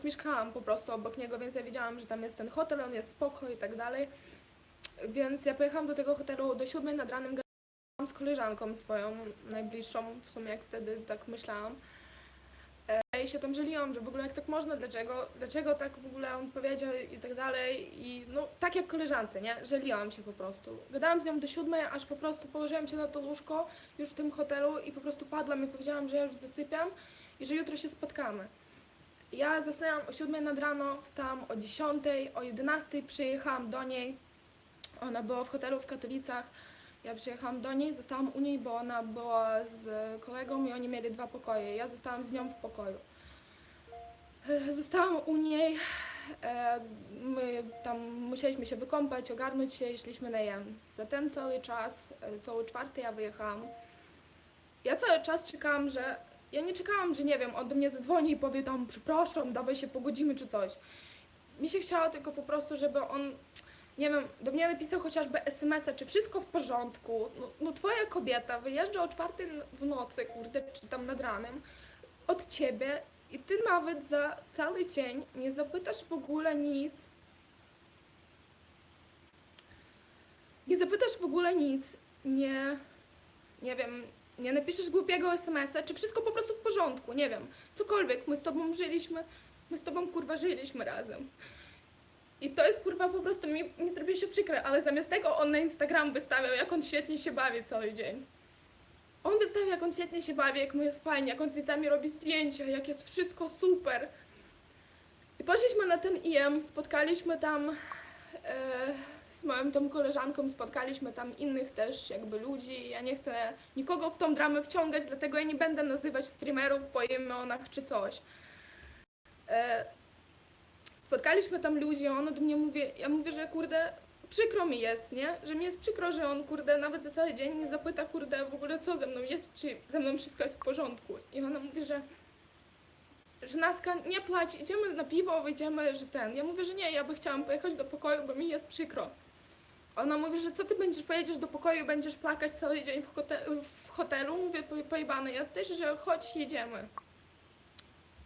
kiedyś mieszkałam po prostu obok niego, więc ja wiedziałam, że tam jest ten hotel, on jest spoko i tak dalej. Więc ja pojechałam do tego hotelu do siódmej nad ranem, gadałam z koleżanką swoją, najbliższą, w sumie jak wtedy tak myślałam. E, I się tam żaliłam, że w ogóle jak tak można, dlaczego, dlaczego tak w ogóle on powiedział i tak dalej. I no tak jak koleżance, nie? Żaliłam się po prostu. Gadałam z nią do siódmej, aż po prostu położyłam się na to łóżko już w tym hotelu i po prostu padłam i powiedziałam, że ja już zasypiam i że jutro się spotkamy. Ja zasnęłam o 7 nad rano, wstałam o 10, o 11 przyjechałam do niej. Ona była w hotelu w Katowicach. Ja przyjechałam do niej, zostałam u niej, bo ona była z kolegą i oni mieli dwa pokoje. Ja zostałam z nią w pokoju. E, Zostałam u niej. e, My tam musieliśmy się wykąpać, ogarnąć się i szliśmy na jem. Za ten cały czas, e, cały czwarty ja wyjechałam. Ja cały czas czekałam, że ja nie czekałam, że nie wiem, on do mnie zadzwoni i powie tam przepraszam, dawaj się pogodzimy czy coś. Mi się chciało tylko po prostu, żeby on, nie wiem, do mnie napisał chociażby SMS-a, czy wszystko w porządku. No, no twoja kobieta wyjeżdża o czwartej w nocy, kurde, czy tam nad ranem, od ciebie i ty nawet za cały dzień nie zapytasz w ogóle nic. Nie zapytasz w ogóle nic, nie, nie wiem, nie napiszesz głupiego SMS-a, czy wszystko po prostu w porządku, nie wiem, cokolwiek, my z tobą żyliśmy, my z tobą kurwa żyliśmy razem. I to jest kurwa po prostu, mi, mi zrobiło się przykre, ale zamiast tego on na Instagram wystawiał, jak on świetnie się bawi cały dzień. On wystawia, jak on świetnie się bawi, jak mu jest fajnie, jak on z widzami robi zdjęcia, jak jest wszystko super. I poszliśmy na ten IM, spotkaliśmy tam e, z moją tą koleżanką, spotkaliśmy tam innych też jakby ludzi. Ja nie chcę nikogo w tą dramę wciągać, dlatego ja nie będę nazywać streamerów po imionach czy coś. E, spotkaliśmy tam ludzi, on do mnie mówi, ja mówię, że kurde, przykro mi jest, nie? Że mi jest przykro, że on kurde nawet za cały dzień nie zapyta kurde w ogóle co ze mną jest, czy ze mną wszystko jest w porządku. I ona mówi, że że Naska, nie płać, idziemy na piwo, wyjdziemy, że ten. Ja mówię, że nie, ja by chciałam pojechać do pokoju, bo mi jest przykro. Ona mówi, że co ty będziesz, pojedziesz do pokoju, będziesz plakać cały dzień w, w hotelu? Mówię, po- pojebany jesteś, że chodź, jedziemy.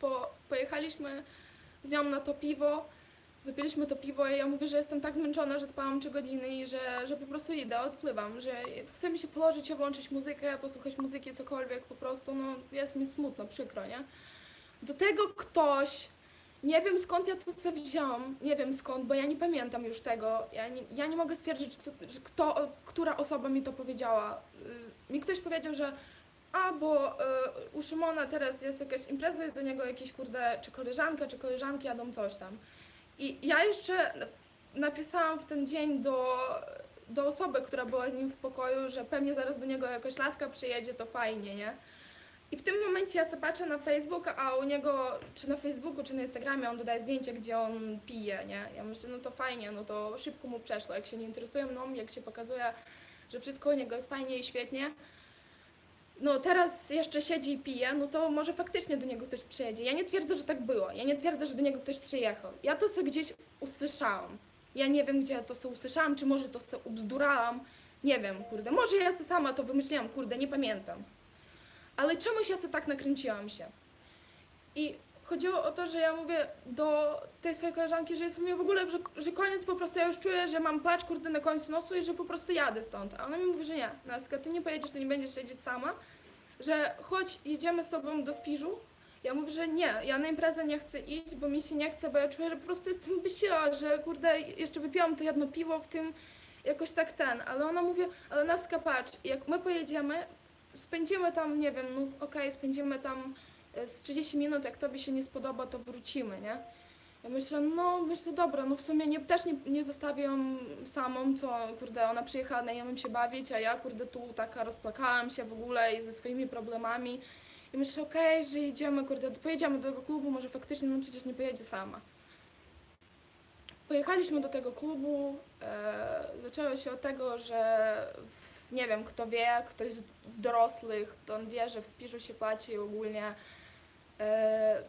Po, pojechaliśmy z nią na to piwo, wypiliśmy to piwo i ja mówię, że jestem tak zmęczona, że spałam 3 godziny i że, że po prostu idę, odpływam, że chcę mi się położyć, włączyć muzykę, posłuchać muzyki, cokolwiek, po prostu, no jest mi smutno, przykro, nie? Do tego ktoś, nie wiem skąd ja to sobie wziąłam, nie wiem skąd, bo ja nie pamiętam już tego, ja nie, ja nie mogę stwierdzić, że, to, że kto, która osoba mi to powiedziała. Y, Mi ktoś powiedział, że a, bo y, u Szymona teraz jest jakaś impreza, do niego jakieś kurde, czy koleżanka, czy koleżanki jadą coś tam. I ja jeszcze napisałam w ten dzień do, do osoby, która była z nim w pokoju, że pewnie zaraz do niego jakaś laska przyjedzie, to fajnie, nie? I w tym momencie ja sobie patrzę na Facebook, a u niego, czy na Facebooku, czy na Instagramie on dodaje zdjęcie, gdzie on pije, nie? Ja myślę, no to fajnie, no to szybko mu przeszło, jak się nie interesuje mną, jak się pokazuje, że wszystko u niego jest fajnie i świetnie. No teraz jeszcze siedzi i pije, no to może faktycznie do niego ktoś przyjedzie. Ja nie twierdzę, że tak było, ja nie twierdzę, że do niego ktoś przyjechał. Ja to sobie gdzieś usłyszałam. Ja nie wiem, gdzie ja to sobie usłyszałam, czy może to sobie ubzdurałam. Nie wiem, kurde, może ja sobie sama to wymyśliłam, kurde, nie pamiętam. Ale czemuś ja sobie tak nakręciłam się. I chodziło o to, że ja mówię do tej swojej koleżanki, że jest mi w ogóle, że, że koniec po prostu, ja już czuję, że mam placz kurde na końcu nosu i że po prostu jadę stąd. A ona mi mówi, że nie, Naska, ty nie pojedziesz, ty nie będziesz siedzieć sama, że chodź, jedziemy z tobą do Spiżu. Ja mówię, że nie, ja na imprezę nie chcę iść, bo mi się nie chce, bo ja czuję, że po prostu jestem wysiła, że kurde, jeszcze wypiłam to jedno piwo w tym, jakoś tak ten, ale ona mówi, ale Naska patrz, jak my pojedziemy, spędzimy tam, nie wiem, no okej, spędzimy tam e, z 30 minut, jak tobie się nie spodoba, to wrócimy, nie? Ja myślę, no myślę, dobra, no w sumie nie, też nie, nie zostawię ją samą, co kurde, ona przyjechała na ją się bawić, a ja kurde tu taka rozplakałam się w ogóle i ze swoimi problemami. I myślę, okej, że jedziemy, kurde, pojedziemy do tego klubu, może faktycznie, no przecież nie pojedzie sama. Pojechaliśmy do tego klubu, e, zaczęło się od tego, że nie wiem, kto wie, ktoś z dorosłych, to on wie, że w Spiżu się płaci ogólnie e,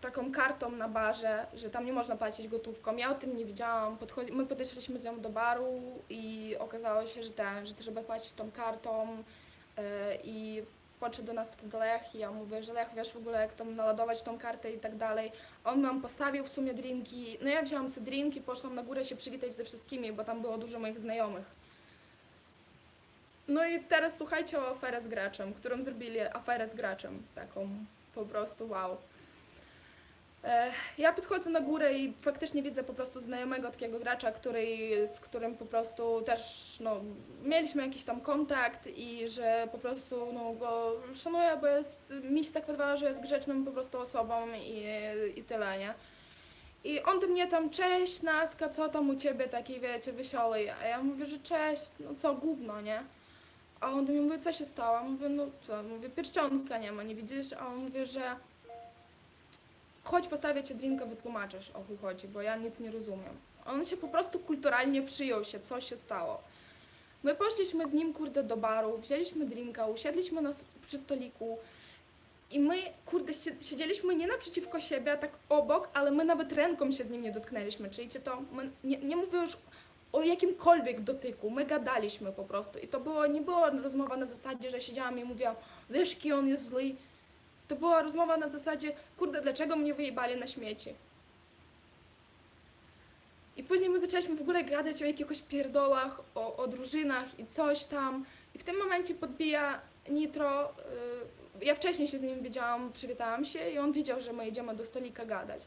taką kartą na barze, że tam nie można płacić gotówką. Ja o tym nie wiedziałam. Podchodzi, my podeszliśmy z nią do baru i okazało się, że ten, że trzeba płacić tą kartą e, i podszedł do nas wtedy Lech i ja mówię, że Lech, wiesz w ogóle jak tam naładować tą kartę i tak dalej. On nam postawił w sumie drinki, no ja wzięłam sobie drinki, poszłam na górę się przywitać ze wszystkimi, bo tam było dużo moich znajomych. No i teraz słuchajcie o aferę z graczem, którą zrobili aferę z graczem, taką po prostu wow. E, Ja podchodzę na górę i faktycznie widzę po prostu znajomego takiego gracza, który, z którym po prostu też no, mieliśmy jakiś tam kontakt i że po prostu no, go szanuję, bo jest, mi się tak wydawało, że jest grzeczną po prostu osobą i, i tyle, nie? I on do mnie tam, cześć Naska, co tam u ciebie taki, wiecie, wesoły? A ja mówię, że cześć, no co, gówno, nie? A on do mnie mówi, co się stało? Mówię, no co, mówię, pierścionka nie ma, nie widzisz? A on mówi, że chodź postawię ci drinka, wytłumaczysz o chuj chodzi, bo ja nic nie rozumiem. On się po prostu kulturalnie przyjął się, co się stało. My poszliśmy z nim, kurde, do baru, wzięliśmy drinka, usiedliśmy na, przy stoliku i my, kurde, sie- siedzieliśmy nie naprzeciwko siebie, tak obok, ale my nawet ręką się z nim nie dotknęliśmy, czyli to, nie, nie mówię już o jakimkolwiek dotyku, my gadaliśmy po prostu i to było, nie była rozmowa na zasadzie, że siedziałam i mówiłam, wiesz, jaki on jest zły, to była rozmowa na zasadzie, kurde, dlaczego mnie wyjebali na śmieci? I później my zaczęliśmy w ogóle gadać o jakichś pierdolach, o, o drużynach i coś tam. I w tym momencie podbija Nitro. y, ja wcześniej się z nim wiedziałam, przywitałam się i on wiedział, że my jedziemy do stolika gadać.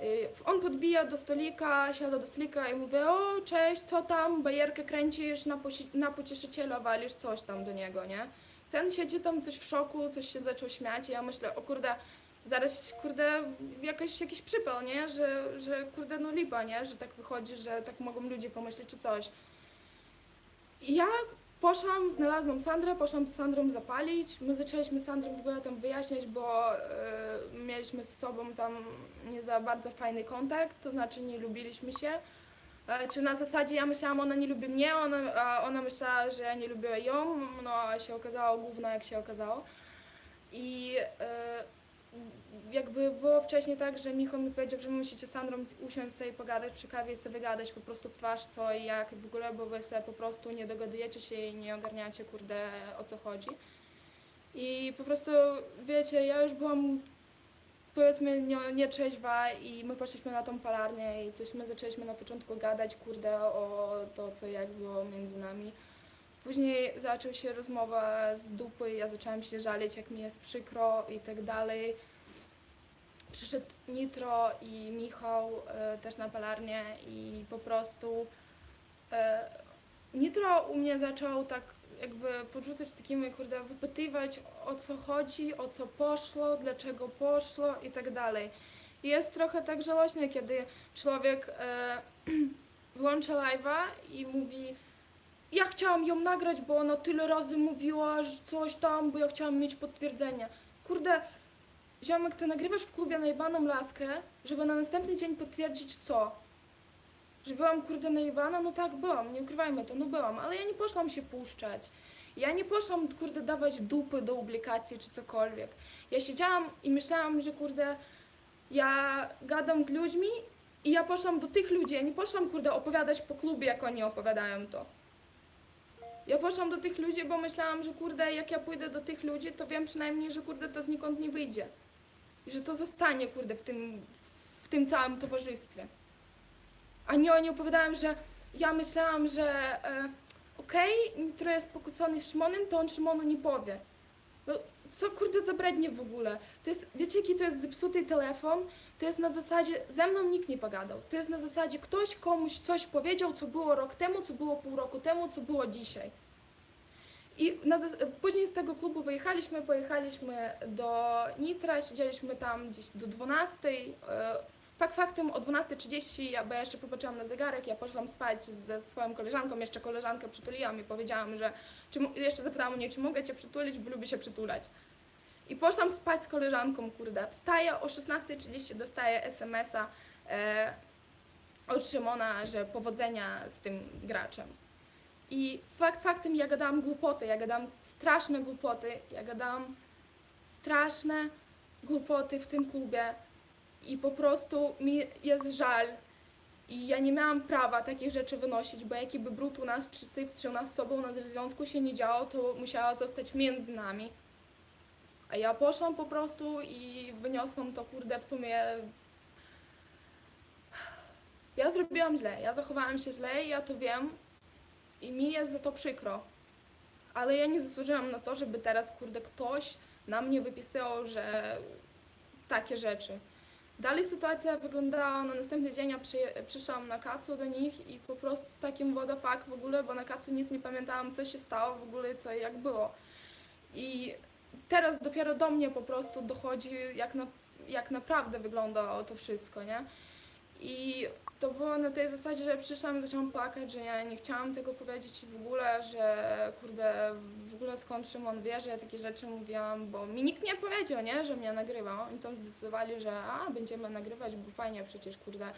Y, on podbija do stolika, siada do stolika i mówi, o cześć, co tam, bajerkę kręcisz, na, na pocieszyciela walisz coś tam do niego, nie? Ten siedzi tam coś w szoku, coś się zaczął śmiać i ja myślę, o kurde, zaraz, kurde, jakiś, jakiś przypał, nie? Że, że, kurde, no lipa, nie? Że tak wychodzi, że tak mogą ludzie pomyśleć czy coś. I ja poszłam, znalazłam Sandrę, poszłam z Sandrą zapalić. My zaczęliśmy z Sandrą w ogóle tam wyjaśniać, bo e, mieliśmy z sobą tam nie za bardzo fajny kontakt, to znaczy nie lubiliśmy się. E, Czy na zasadzie ja myślałam, ona nie lubi mnie, ona, a ona myślała, że ja nie lubię ją, no a się okazało gówno jak się okazało. I e, jakby było wcześniej tak, że Michał mi powiedział, że musicie z Sandrą usiąść sobie pogadać przy kawie i sobie wygadać po prostu w twarz co i jak w ogóle, bo wy sobie po prostu nie dogadujecie się i nie ogarniacie kurde o co chodzi. I po prostu wiecie, ja już byłam powiedzmy nie, nietrzeźwa i my poszliśmy na tą palarnię i coś my zaczęliśmy na początku gadać kurde o to co jak było między nami. Później zaczęła się rozmowa z dupy, ja zaczęłam się żalić, jak mi jest przykro i tak dalej. Przyszedł Nitro i Michał e, też na palarnię i po prostu e, Nitro u mnie zaczął tak jakby podrzucać takimi, kurde, wypytywać o co chodzi, o co poszło, dlaczego poszło i tak dalej. Jest trochę tak żałośnie, kiedy człowiek e, włącza live'a i mówi ja chciałam ją nagrać, bo ona tyle razy mówiła, że coś tam, bo ja chciałam mieć potwierdzenie. Kurde, ziomek, ty nagrywasz w klubie najbaną laskę, żeby na następny dzień potwierdzić co? Że byłam kurde najebana? No tak, byłam, nie ukrywajmy to, no byłam, ale ja nie poszłam się puszczać. Ja nie poszłam, kurde, dawać dupy do publikacji czy cokolwiek. Ja siedziałam i myślałam, że kurde, ja gadam z ludźmi i ja poszłam do tych ludzi, ja nie poszłam, kurde, opowiadać po klubie, jak oni opowiadają to. Ja poszłam do tych ludzi, bo myślałam, że kurde, jak ja pójdę do tych ludzi, to wiem przynajmniej, że kurde, to znikąd nie wyjdzie. I że to zostanie, kurde, w tym, w tym całym towarzystwie. A nie oni opowiadają, że ja myślałam, że e, okej, Nitro jest pokłócony z Szymonem, to on Szymonu nie powie. Co kurde za brednie w ogóle? To jest, wiecie jaki to jest zepsuty telefon? To jest na zasadzie, ze mną nikt nie pogadał. To jest na zasadzie, ktoś komuś coś powiedział, co było rok temu, co było pół roku temu, co było dzisiaj. I na, później z tego klubu wyjechaliśmy, pojechaliśmy do Nitra, siedzieliśmy tam gdzieś do 12. e, Fakt faktem o 12.30, ja, bo ja jeszcze popatrzyłam na zegarek, ja poszłam spać ze swoją koleżanką, jeszcze koleżankę przytuliłam i powiedziałam, że czy, jeszcze zapytałam mnie, czy mogę cię przytulić, bo lubię się przytulać. I poszłam spać z koleżanką, kurde. Wstaję o 16.30, dostaję SMS-a e, od Szymona, że powodzenia z tym graczem. I fakt faktem, ja gadałam głupoty, ja gadałam straszne głupoty, ja gadałam straszne głupoty w tym klubie i po prostu mi jest żal i ja nie miałam prawa takich rzeczy wynosić, bo jaki by brud u nas czy syf, czy u nas z sobą na związku się nie działo, to musiała zostać między nami. A ja poszłam po prostu i wyniosłam to kurde w sumie. Ja zrobiłam źle, ja zachowałam się źle ja to wiem i mi jest za to przykro. Ale ja nie zasłużyłam na to, żeby teraz kurde ktoś na mnie wypisywał, że takie rzeczy. Dalej sytuacja wyglądała na następny dzień, ja przy, przyszłam na kacu do nich i po prostu z takim what fuck w ogóle, bo na kacu nic nie pamiętałam, co się stało w ogóle, co i jak było. I teraz dopiero do mnie po prostu dochodzi, jak, na, jak naprawdę wygląda to wszystko, nie? I to było na tej zasadzie, że przyszłam i zaczęłam płakać, że ja nie chciałam tego powiedzieć w ogóle, że kurde, w ogóle skąd Szymon wie, że ja takie rzeczy mówiłam, bo mi nikt nie powiedział, nie, że mnie nagrywa. Oni tam zdecydowali, że a, będziemy nagrywać, bo fajnie przecież, kurde,